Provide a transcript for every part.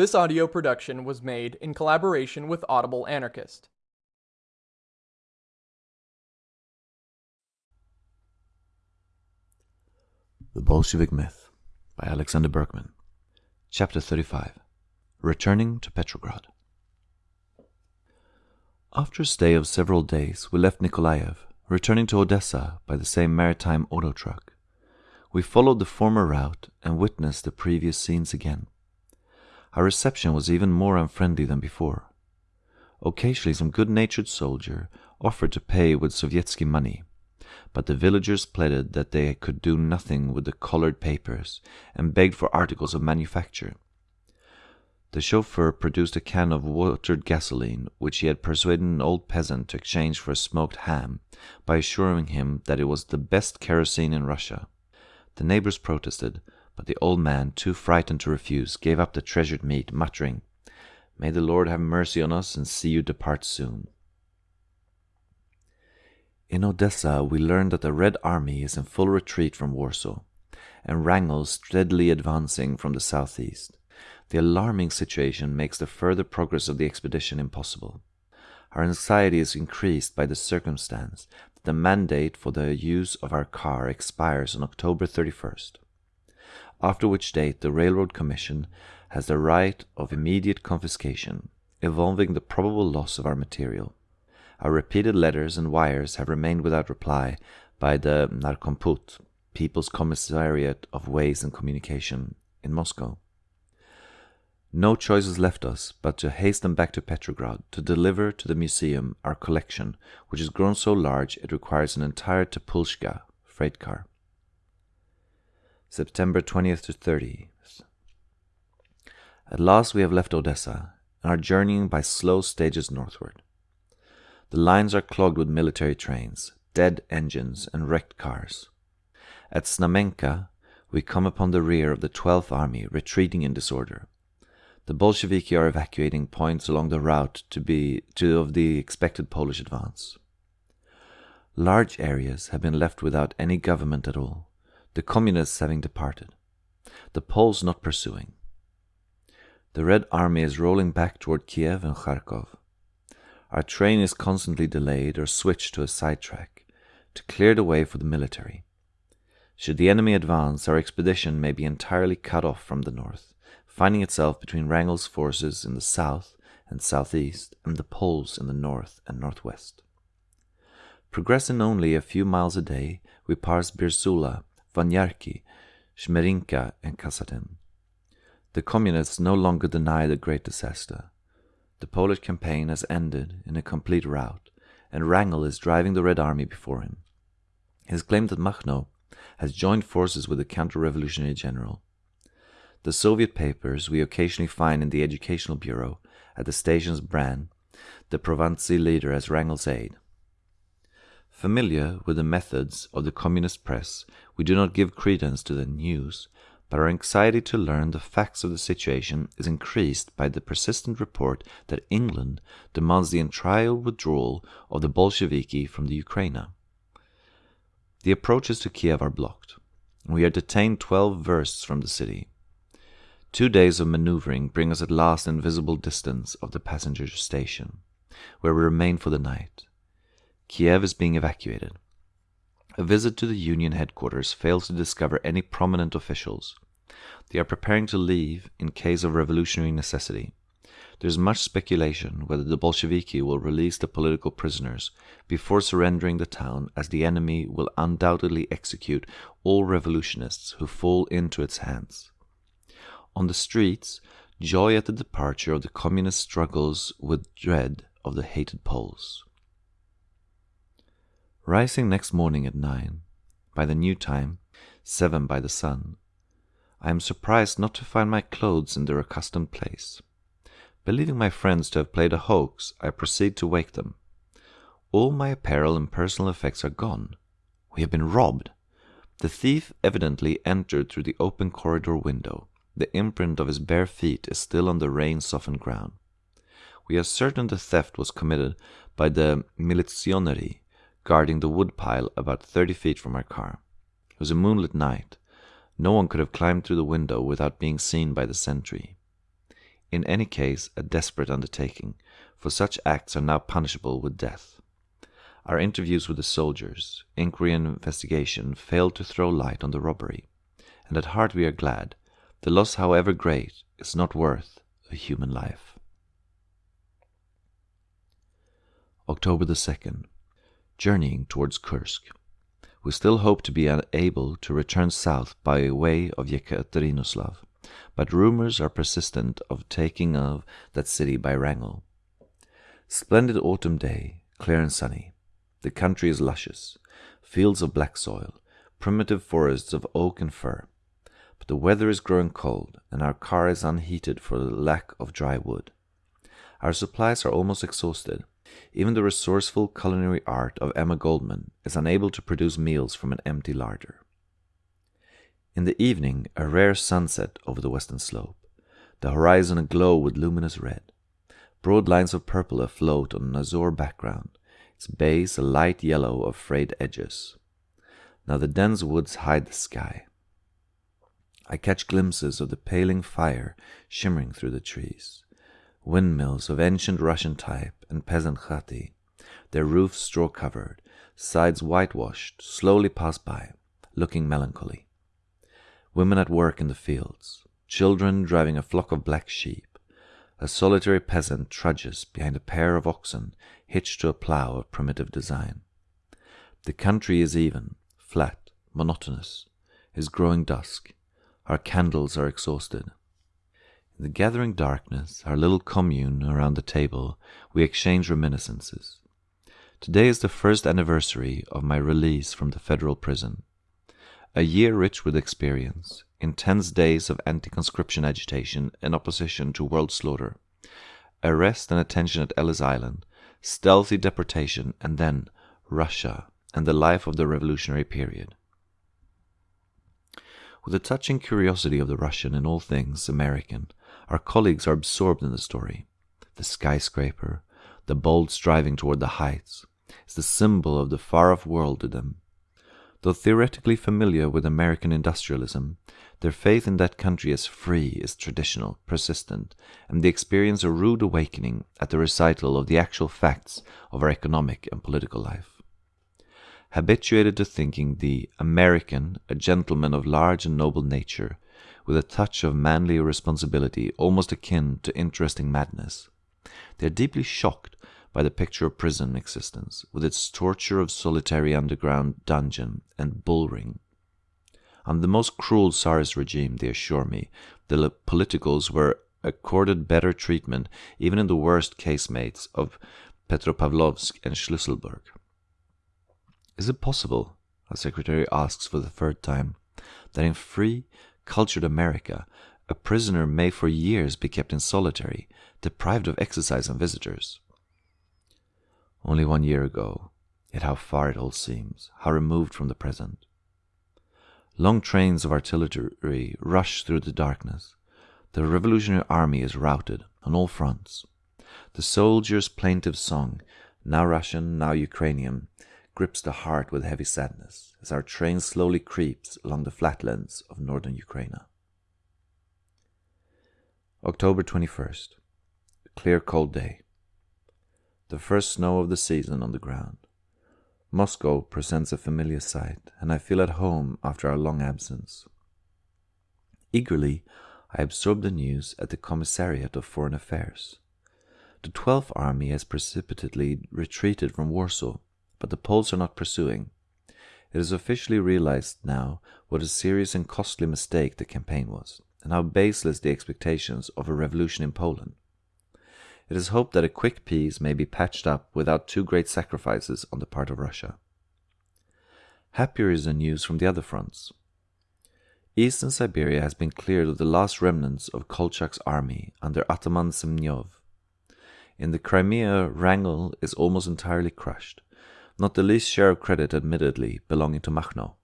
This audio production was made in collaboration with Audible Anarchist. The Bolshevik Myth by Alexander Berkman. Chapter 35 Returning to Petrograd. After a stay of several days, we left Nikolaev, returning to Odessa by the same maritime auto truck. We followed the former route and witnessed the previous scenes again. Our reception was even more unfriendly than before. Occasionally, some good natured soldier offered to pay with Sovietsky money, but the villagers pleaded that they could do nothing with the colored papers and begged for articles of manufacture. The chauffeur produced a can of watered gasoline, which he had persuaded an old peasant to exchange for a smoked ham, by assuring him that it was the best kerosene in Russia. The neighbors protested, but the old man, too frightened to refuse, gave up the treasured meat, muttering, May the Lord have mercy on us and see you depart soon. In Odessa, we learn that the Red Army is in full retreat from Warsaw, and Wrangel steadily advancing from the southeast. The alarming situation makes the further progress of the expedition impossible. Our anxiety is increased by the circumstance that the mandate for the use of our car expires on October 31st after which date the Railroad Commission has the right of immediate confiscation, involving the probable loss of our material. Our repeated letters and wires have remained without reply by the Narkomput, People's Commissariat of Ways and Communication, in Moscow. No choice is left us but to hasten back to Petrograd to deliver to the museum our collection, which has grown so large it requires an entire teplushka freight car. September 20th to 30th. At last we have left Odessa and are journeying by slow stages northward. The lines are clogged with military trains, dead engines, and wrecked cars. At Znamenka, we come upon the rear of the 12th Army retreating in disorder. The Bolsheviki are evacuating points along the route to be to of the expected Polish advance. Large areas have been left without any government at all the communists having departed, the Poles not pursuing. The Red Army is rolling back toward Kiev and Kharkov. Our train is constantly delayed or switched to a sidetrack to clear the way for the military. Should the enemy advance, our expedition may be entirely cut off from the north, finding itself between Wrangel's forces in the south and southeast and the Poles in the north and northwest. Progressing only a few miles a day, we pass Birzula Vanyarki, Zhmerinka, and Kazatin. The communists no longer deny the great disaster. The Polish campaign has ended in a complete rout, and Wrangel is driving the Red Army before him. It is claimed that Makhno has joined forces with the counter-revolutionary general. The Soviet papers we occasionally find in the Educational Bureau at the stations brand the Povstanci leader as Wrangel's aide. Familiar with the methods of the communist press, we do not give credence to the news, but our anxiety to learn the facts of the situation is increased by the persistent report that England demands the entire withdrawal of the Bolsheviki from the Ukraine. The approaches to Kiev are blocked. We are detained twelve versts from the city. Two days of maneuvering bring us at last in visible distance of the passenger station, where we remain for the night. Kiev is being evacuated. A visit to the Union headquarters fails to discover any prominent officials. They are preparing to leave in case of revolutionary necessity. There is much speculation whether the Bolsheviki will release the political prisoners before surrendering the town, as the enemy will undoubtedly execute all revolutionists who fall into its hands. On the streets, joy at the departure of the communist struggles with dread of the hated Poles. Rising next morning at nine, by the new time, seven by the sun, I am surprised not to find my clothes in their accustomed place. Believing my friends to have played a hoax, I proceed to wake them. All my apparel and personal effects are gone. We have been robbed. The thief evidently entered through the open corridor window. The imprint of his bare feet is still on the rain softened ground. We are certain the theft was committed by the militsioneri guarding the woodpile about thirty feet from our car. It was a moonlit night. No one could have climbed through the window without being seen by the sentry. in any case a desperate undertaking, for such acts are now punishable with death. Our interviews with the soldiers, inquiry and investigation failed to throw light on the robbery, and at heart we are glad. The loss, however great, is not worth a human life. October the 2nd. Journeying towards Kursk. We still hope to be able to return south by way of Yekaterinoslav, but rumors are persistent of taking of that city by Wrangel. Splendid autumn day, clear and sunny. The country is luscious, fields of black soil, primitive forests of oak and fir. But the weather is growing cold, and our car is unheated for lack of dry wood. Our supplies are almost exhausted, even the resourceful culinary art of Emma Goldman is unable to produce meals from an empty larder. In the evening, a rare sunset over the western slope, the horizon aglow with luminous red. Broad lines of purple afloat on an azure background, its base a light yellow of frayed edges. Now the dense woods hide the sky. I catch glimpses of the paling fire shimmering through the trees windmills of ancient Russian type and peasant khati, their roofs straw covered, sides whitewashed, slowly pass by, looking melancholy. Women at work in the fields, children driving a flock of black sheep, a solitary peasant trudges behind a pair of oxen hitched to a plough of primitive design. The country is even, flat, monotonous, is growing dusk. Our candles are exhausted. In the gathering darkness, our little commune around the table, we exchange reminiscences. Today is the first anniversary of my release from the federal prison. A year rich with experience, intense days of anti conscription agitation and opposition to world slaughter, arrest and attention at Ellis Island, stealthy deportation, and then Russia and the life of the revolutionary period. With a touching curiosity of the Russian in all things American, our colleagues are absorbed in the story. The skyscraper, the bold striving toward the heights, is the symbol of the far off world to them. Though theoretically familiar with American industrialism, their faith in that country as free is traditional, persistent, and they experience a rude awakening at the recital of the actual facts of our economic and political life. Habituated to thinking the American a gentleman of large and noble nature, with a touch of manly responsibility almost akin to interesting madness. They are deeply shocked by the picture of prison existence, with its torture of solitary underground dungeon and bull ring. Under the most cruel Tsarist regime, they assure me, the politicals were accorded better treatment even in the worst casemates of Petropavlovsk and Schlüsselburg. Is it possible, our secretary asks for the third time, that in free, cultured America, a prisoner may for years be kept in solitary, deprived of exercise and visitors. Only one year ago, yet how far it all seems, how removed from the present. Long trains of artillery rush through the darkness. The revolutionary army is routed on all fronts. The soldier's plaintive song, now Russian, now Ukrainian, grips the heart with heavy sadness as our train slowly creeps along the flatlands of northern Ukraine. October 21st. A clear, cold day. The first snow of the season on the ground. Moscow presents a familiar sight, and I feel at home after our long absence. Eagerly, I absorb the news at the Commissariat of Foreign Affairs. The Twelfth Army has precipitately retreated from Warsaw but the Poles are not pursuing. It is officially realized now what a serious and costly mistake the campaign was, and how baseless the expectations of a revolution in Poland. It is hoped that a quick peace may be patched up without too great sacrifices on the part of Russia. Happier is the news from the other fronts. Eastern Siberia has been cleared of the last remnants of Kolchak's army under Ataman Semyonov. In the Crimea, Wrangel is almost entirely crushed not the least share of credit admittedly belonging to Makhno.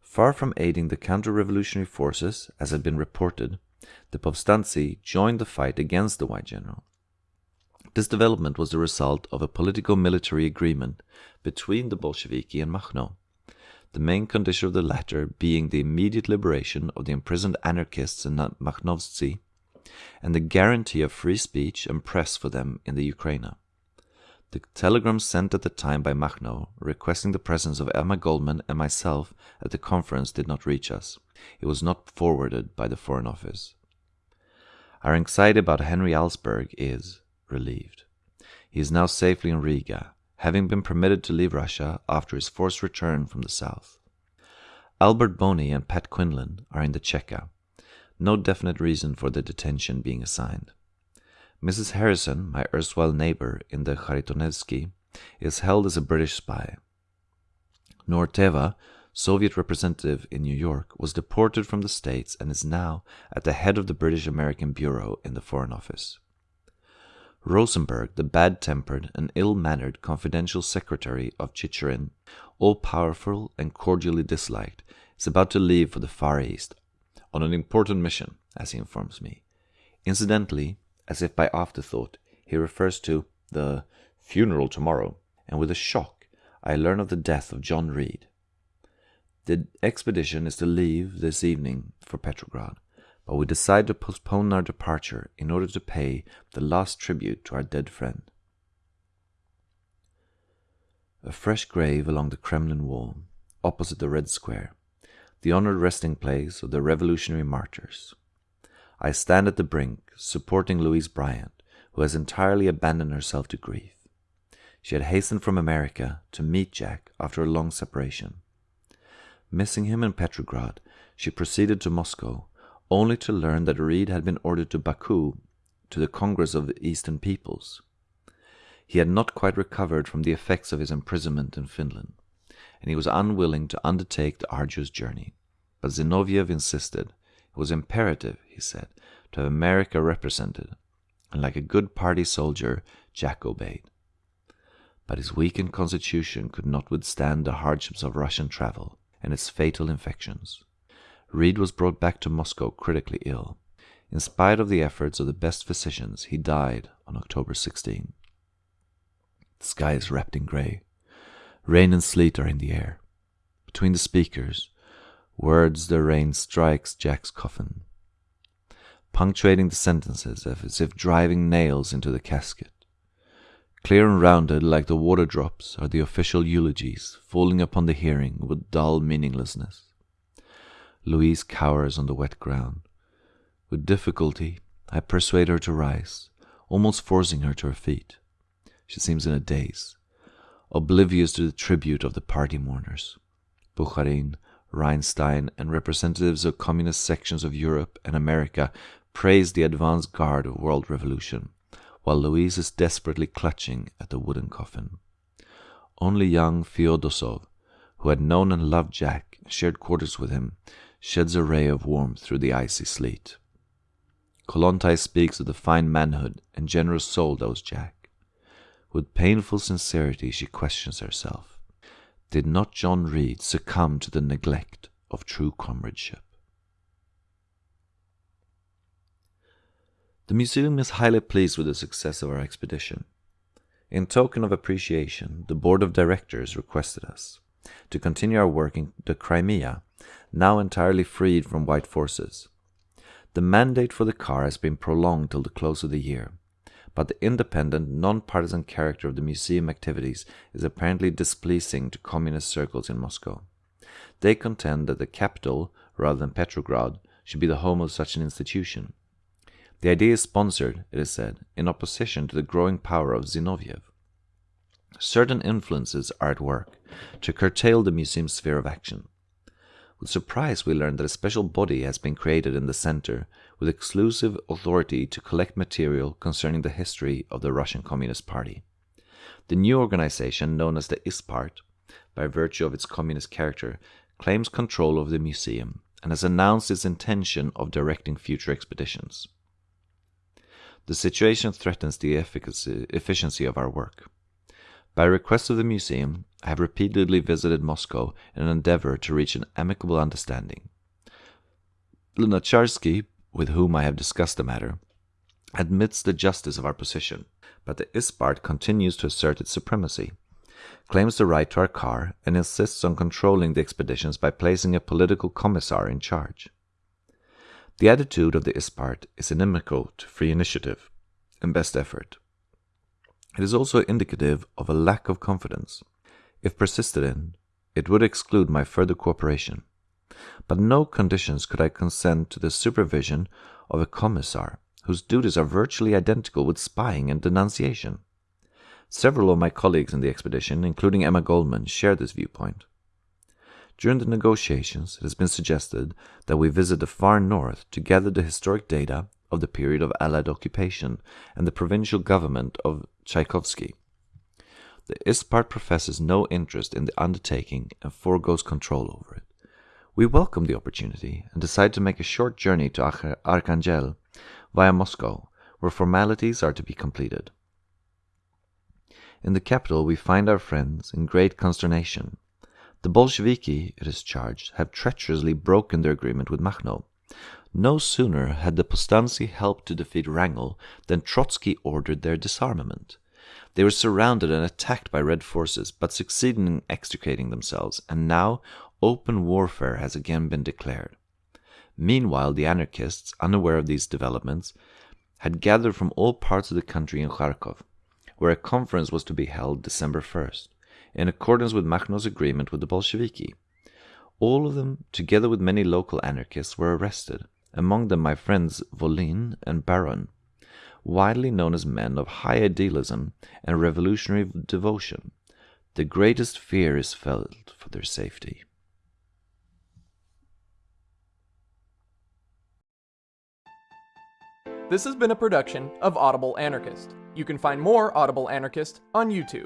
Far from aiding the counter-revolutionary forces, as had been reported, the Povstanci joined the fight against the White General. This development was the result of a politico-military agreement between the Bolsheviki and Makhno, the main condition of the latter being the immediate liberation of the imprisoned anarchists in Makhnovtsi and the guarantee of free speech and press for them in the Ukraine. The telegram sent at the time by Makhno, requesting the presence of Emma Goldman and myself at the conference, did not reach us. It was not forwarded by the Foreign Office. Our anxiety about Henry Alsberg is relieved. He is now safely in Riga, having been permitted to leave Russia after his forced return from the south. Albert Boni and Pat Quinlan are in the Cheka. No definite reason for the detention being assigned. Mrs. Harrison, my erstwhile neighbor in the Kharitonensky, is held as a British spy. Nuorteva, Soviet representative in New York, was deported from the States and is now at the head of the British American Bureau in the Foreign Office. Rosenberg, the bad tempered and ill mannered confidential secretary of Chicherin, all powerful and cordially disliked, is about to leave for the Far East on an important mission, as he informs me. Incidentally, as if by afterthought, he refers to the funeral tomorrow, and with a shock, I learn of the death of John Reed. The expedition is to leave this evening for Petrograd, but we decide to postpone our departure in order to pay the last tribute to our dead friend. A fresh grave along the Kremlin wall, opposite the Red Square, the honored resting place of the revolutionary martyrs. I stand at the brink, supporting Louise Bryant, who has entirely abandoned herself to grief. She had hastened from America to meet Jack after a long separation. Missing him in Petrograd, she proceeded to Moscow, only to learn that Reed had been ordered to Baku to the Congress of the Eastern Peoples. He had not quite recovered from the effects of his imprisonment in Finland, and he was unwilling to undertake the arduous journey. But Zinoviev insisted, it was imperative, he said, to have America represented, and like a good party soldier, Jack obeyed. But his weakened constitution could not withstand the hardships of Russian travel and its fatal infections. Reed was brought back to Moscow critically ill. In spite of the efforts of the best physicians, he died on October 16. The sky is wrapped in grey. Rain and sleet are in the air. Between the speakers, Words the rain strikes Jack's coffin, punctuating the sentences as if driving nails into the casket. Clear and rounded like the water drops are the official eulogies falling upon the hearing with dull meaninglessness. Louise cowers on the wet ground. With difficulty, I persuade her to rise, almost forcing her to her feet. She seems in a daze, oblivious to the tribute of the party mourners. Bukharin Reinstein, and representatives of communist sections of Europe and America praised the advance guard of world revolution, while Louise is desperately clutching at the wooden coffin. Only young Feodosov, who had known and loved Jack and shared quarters with him, sheds a ray of warmth through the icy sleet. Kolontai speaks of the fine manhood and generous soul that was Jack. With painful sincerity she questions herself did not John Reed succumb to the neglect of true comradeship? The museum is highly pleased with the success of our expedition. In token of appreciation, the board of directors requested us to continue our work in the Crimea, now entirely freed from white forces. The mandate for the car has been prolonged till the close of the year, but the independent, non-partisan character of the museum activities is apparently displeasing to communist circles in Moscow. They contend that the capital, rather than Petrograd, should be the home of such an institution. The idea is sponsored, it is said, in opposition to the growing power of Zinoviev. Certain influences are at work to curtail the museum's sphere of action. With surprise, we learn that a special body has been created in the center with exclusive authority to collect material concerning the history of the Russian Communist Party. The new organization, known as the ISTPART, by virtue of its communist character, claims control over the museum and has announced its intention of directing future expeditions. The situation threatens the efficacy, efficiency of our work. By request of the museum, I have repeatedly visited Moscow in an endeavor to reach an amicable understanding. Lunacharsky with whom I have discussed the matter, admits the justice of our position, but the Istpart continues to assert its supremacy, claims the right to our car, and insists on controlling the expeditions by placing a political commissar in charge. The attitude of the Istpart is inimical to free initiative and best effort. It is also indicative of a lack of confidence. If persisted in, it would exclude my further cooperation. But no conditions could I consent to the supervision of a commissar whose duties are virtually identical with spying and denunciation. Several of my colleagues in the expedition, including Emma Goldman, share this viewpoint. During the negotiations, it has been suggested that we visit the far north to gather the historic data of the period of Allied occupation and the provincial government of Tchaikovsky. The Istpart professes no interest in the undertaking and foregoes control over it. We welcome the opportunity and decide to make a short journey to Archangel via Moscow, where formalities are to be completed. In the capital, we find our friends in great consternation. The Bolsheviki, it is charged, have treacherously broken their agreement with Makhno. No sooner had the Povstanci helped to defeat Wrangel than Trotsky ordered their disarmament. They were surrounded and attacked by Red forces, but succeeded in extricating themselves, and now open warfare has again been declared. Meanwhile, the anarchists, unaware of these developments, had gathered from all parts of the country in Kharkov, where a conference was to be held December 1st, in accordance with Makhno's agreement with the Bolsheviki. All of them, together with many local anarchists, were arrested, among them my friends Volin and Baron, widely known as men of high idealism and revolutionary devotion. The greatest fear is felt for their safety. This has been a production of Audible Anarchist. You can find more Audible Anarchist on YouTube.